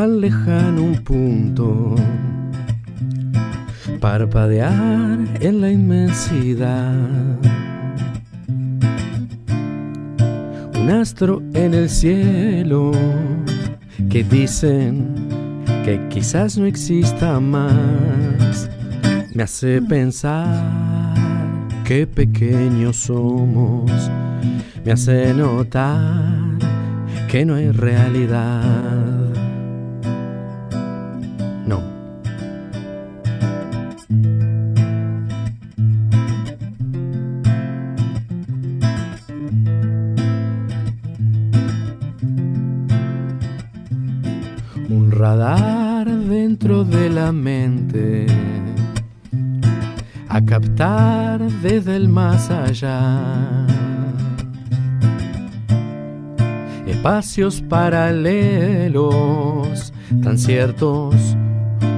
lejano un punto, parpadear en la inmensidad. Un astro en el cielo que dicen que quizás no exista más, me hace pensar qué pequeños somos, me hace notar que no hay realidad. Radar dentro de la mente a captar desde el más allá. Espacios paralelos, tan ciertos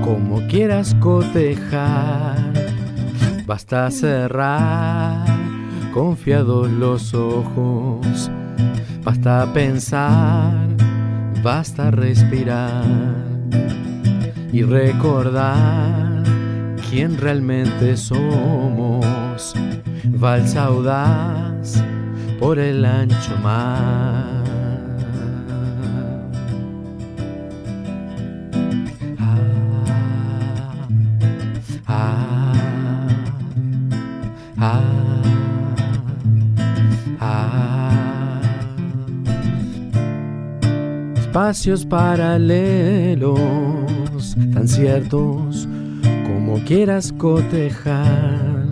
como quieras cotejar. Basta cerrar confiados los ojos, basta pensar, basta respirar y recordar quién realmente somos. Valsa audaz por el ancho mar. Ah, ah, ah, Espacios paralelos, tan ciertos como quieras cotejar.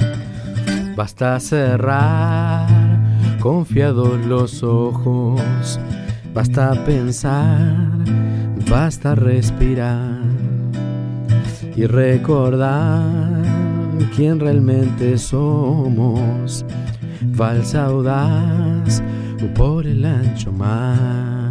Basta cerrar confiados los ojos, basta pensar, basta respirar y recordar quién realmente somos. Valsa audaz por el ancho mar.